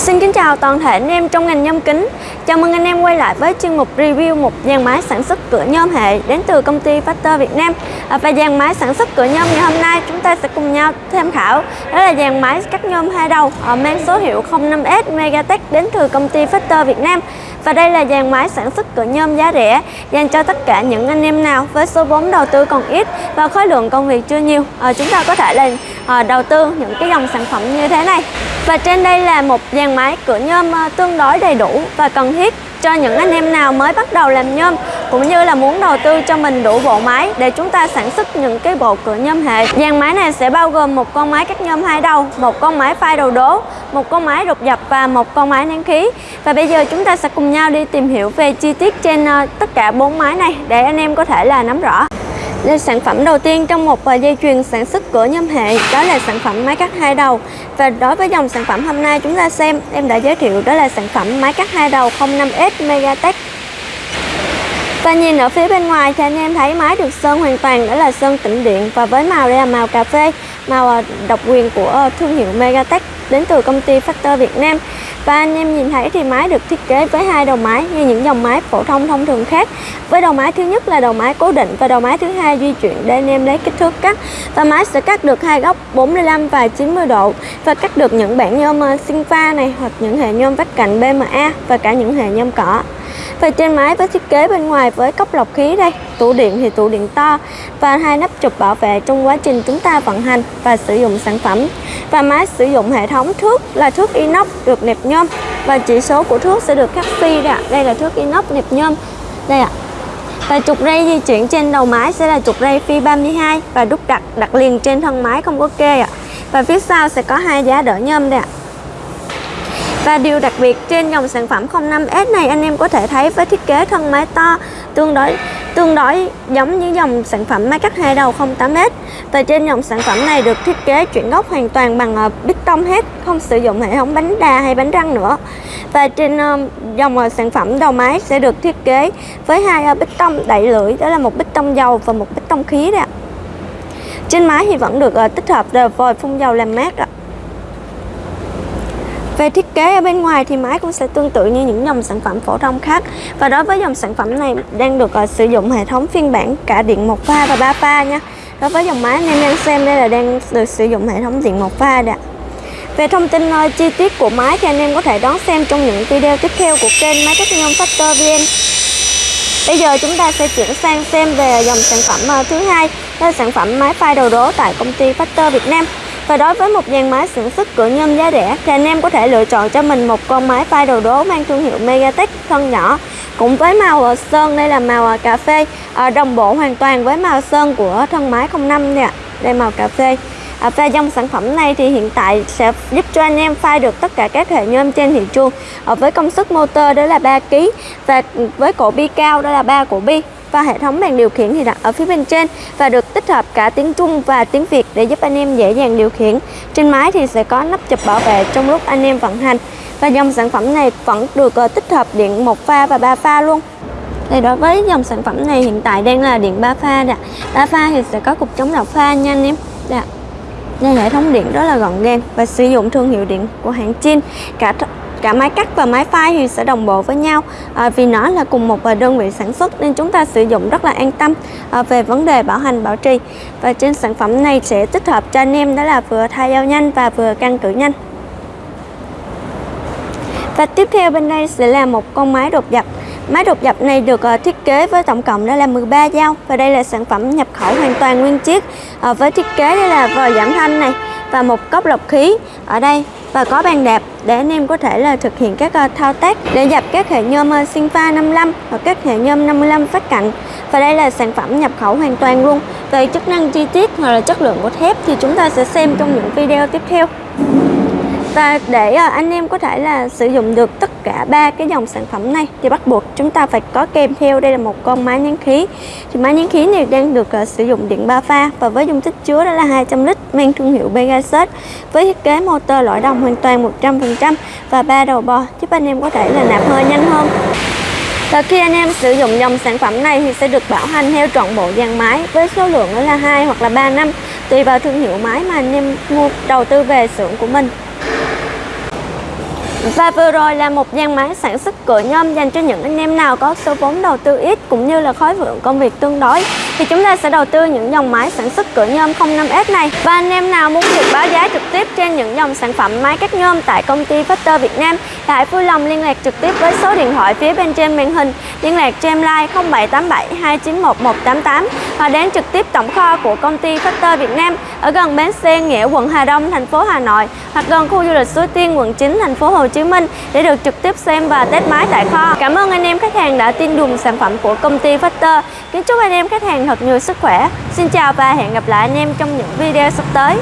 Xin kính chào toàn thể anh em trong ngành nhôm kính. Chào mừng anh em quay lại với chuyên mục review một dàn máy sản xuất cửa nhôm hệ đến từ công ty Factor Việt Nam. À, và dàn máy sản xuất cửa nhôm ngày hôm nay chúng ta sẽ cùng nhau tham khảo. Đó là dàn máy cắt nhôm hai đầu à, mang số hiệu 05S Megatech đến từ công ty Factor Việt Nam. Và đây là dàn máy sản xuất cửa nhôm giá rẻ, dành cho tất cả những anh em nào với số vốn đầu tư còn ít và khối lượng công việc chưa nhiều. À, chúng ta có thể là Ờ, đầu tư những cái dòng sản phẩm như thế này và trên đây là một dàn máy cửa nhôm ờ, tương đối đầy đủ và cần thiết cho những anh em nào mới bắt đầu làm nhôm cũng như là muốn đầu tư cho mình đủ bộ máy để chúng ta sản xuất những cái bộ cửa nhôm hệ. Dàn máy này sẽ bao gồm một con máy cắt nhôm hai đầu, một con máy phai đầu đố, một con máy đột dập và một con máy nén khí. Và bây giờ chúng ta sẽ cùng nhau đi tìm hiểu về chi tiết trên ờ, tất cả bốn máy này để anh em có thể là nắm rõ. Đây sản phẩm đầu tiên trong một dây chuyền sản xuất cửa nhôm hệ, đó là sản phẩm máy cắt hai đầu. Và đối với dòng sản phẩm hôm nay chúng ta xem, em đã giới thiệu đó là sản phẩm máy cắt hai đầu 05S Megatech. Và nhìn ở phía bên ngoài thì anh em thấy máy được sơn hoàn toàn, đó là sơn tĩnh điện. Và với màu đây là màu cà phê, màu à, độc quyền của thương hiệu Megatech đến từ công ty Factor Việt Nam và anh em nhìn thấy thì máy được thiết kế với hai đầu máy như những dòng máy phổ thông thông thường khác. Với đầu máy thứ nhất là đầu máy cố định và đầu máy thứ hai di chuyển để anh em lấy kích thước cắt. Và máy sẽ cắt được hai góc 45 và 90 độ và cắt được những bản nhôm ờ, sinh pha này hoặc những hệ nhôm vách cạnh BMA và cả những hệ nhôm cỏ và trên máy với thiết kế bên ngoài với cốc lọc khí đây. Tủ điện thì tủ điện to và hai nắp chụp bảo vệ trong quá trình chúng ta vận hành và sử dụng sản phẩm. Và máy sử dụng hệ thống thước là thước inox được nẹp nhôm và chỉ số của thước sẽ được khắc phi đây, đây là thước inox nẹp nhôm. Đây ạ. Và trục ray di chuyển trên đầu máy sẽ là trục ray phi 32 và đúc đặt đặt liền trên thân máy không có kê ạ. Và phía sau sẽ có hai giá đỡ nhôm đây ạ và điều đặc biệt trên dòng sản phẩm 05S này anh em có thể thấy với thiết kế thân máy to tương đối tương đối giống như dòng sản phẩm máy cắt hai đầu 08S và trên dòng sản phẩm này được thiết kế chuyển gốc hoàn toàn bằng ờ, bít tông hết không sử dụng hệ thống bánh đà hay bánh răng nữa. Và trên ờ, dòng ờ, sản phẩm đầu máy sẽ được thiết kế với hai ờ, bít tông đẩy lưỡi đó là một bít tông dầu và một bít tông khí đấy ạ. Trên máy thì vẫn được tích hợp vòi phun dầu làm mát ạ về thiết kế ở bên ngoài thì máy cũng sẽ tương tự như những dòng sản phẩm phổ thông khác. Và đối với dòng sản phẩm này đang được uh, sử dụng hệ thống phiên bản cả điện một pha và ba pha nha. Đối với dòng máy anh em đang xem đây là đang được sử dụng hệ thống điện một pha đã về thông tin uh, chi tiết của máy thì anh em có thể đón xem trong những video tiếp theo của kênh Máy Cắt Nhôm Factor VN Bây giờ chúng ta sẽ chuyển sang xem về dòng sản phẩm uh, thứ hai Đó là sản phẩm máy phai đầu đố tại công ty Factor Việt Nam và đối với một dàn máy sản xuất cửa nhôm giá rẻ thì anh em có thể lựa chọn cho mình một con máy phai đầu đố mang thương hiệu Megatech thân nhỏ cũng với màu ờ, sơn. Đây là màu ờ, cà phê ờ, đồng bộ hoàn toàn với màu sơn của thân máy 05 nè. Đây màu cà phê. À, và dòng sản phẩm này thì hiện tại sẽ giúp cho anh em phai được tất cả các hệ nhôm trên thị trường à, với công suất motor đó là 3 kg và ừ, với cổ bi cao đó là 3 cổ bi và hệ thống bàn điều khiển thì đặt ở phía bên trên và được tích hợp cả tiếng Trung và tiếng Việt để giúp anh em dễ dàng điều khiển. Trên máy thì sẽ có nắp chụp bảo vệ trong lúc anh em vận hành và dòng sản phẩm này vẫn được ờ, tích hợp điện một pha và ba pha luôn. Thì đối với dòng sản phẩm này hiện tại đang là điện 3 pha đã 3 pha thì sẽ có cục chống độc pha nha anh em. Dạ. Đây, đây hệ thống điện rất là gọn gàng và sử dụng thương hiệu điện của hãng Chin. Cả cả máy cắt và máy phai thì sẽ đồng bộ với nhau. À, vì nó là cùng một à, đơn vị sản xuất nên chúng ta sử dụng rất là an tâm à, về vấn đề bảo hành bảo trì. Và trên sản phẩm này sẽ tích hợp cho anh em đó là vừa thay dao nhanh và vừa căn cử nhanh. Và tiếp theo bên đây sẽ là một con máy đột dập Máy đột dập này được à, thiết kế với tổng cộng đó là 13 dao. Và đây là sản phẩm nhập khẩu hoàn toàn nguyên chiếc. À, với thiết kế đây là vòi giảm thanh này và một cốc lọc khí ở đây và có bàn đạp để anh em có thể là thực hiện các ờ, thao tác để dập các hệ nhôm sinh pha 55 hoặc các hệ nhôm 55 phát cạnh. Và đây là sản phẩm nhập khẩu hoàn toàn luôn. Về chức năng chi tiết hoặc là chất lượng của thép thì chúng ta sẽ xem trong những video tiếp theo và để ờ, anh em có thể là sử dụng được tất cả ba cái dòng sản phẩm này thì bắt buộc chúng ta phải có kèm theo. Đây là một con máy nén khí. Thì máy nén khí này đang được uh, sử dụng điện 3 pha và với dung tích chứa đó là 200 lít mang thương hiệu Pegasus với thiết kế motor lõi đồng hoàn toàn 100% và ba đầu bò giúp anh em có thể là nạp hơi nhanh hơn. Và khi anh em sử dụng dòng sản phẩm này thì sẽ được bảo hành theo trọn bộ dàn máy với số lượng đó là 2 hoặc là 3 năm tùy vào thương hiệu máy mà anh em mua đầu tư về xưởng của mình. Và vừa rồi là một dàn máy sản xuất cửa nhôm dành cho những anh em nào có số vốn đầu tư ít cũng như là khối lượng công việc tương đối thì chúng ta sẽ đầu tư những dòng máy sản xuất cửa nhôm 05S này và anh em nào muốn được báo giá trực tiếp trên những dòng sản phẩm máy cắt nhôm tại công ty Factor Việt Nam thì hãy vui lòng liên lạc trực tiếp với số điện thoại phía bên trên màn hình liên lạc cho em like 0787 291 188 và đến trực tiếp tổng kho của công ty Factor Việt Nam ở gần bến xe, Nghĩa quận Hà Đông, thành phố Hà Nội hoặc gần khu du lịch Suối Tiên, quận 9 thành phố Hồ Chí Minh để được trực tiếp xem và test máy tại kho. Cảm ơn anh em khách hàng đã tin dùng sản phẩm của công ty Factor. Kính chúc anh em khách hàng thật nhiều sức khỏe. Xin chào và hẹn gặp lại anh em trong những video sắp tới.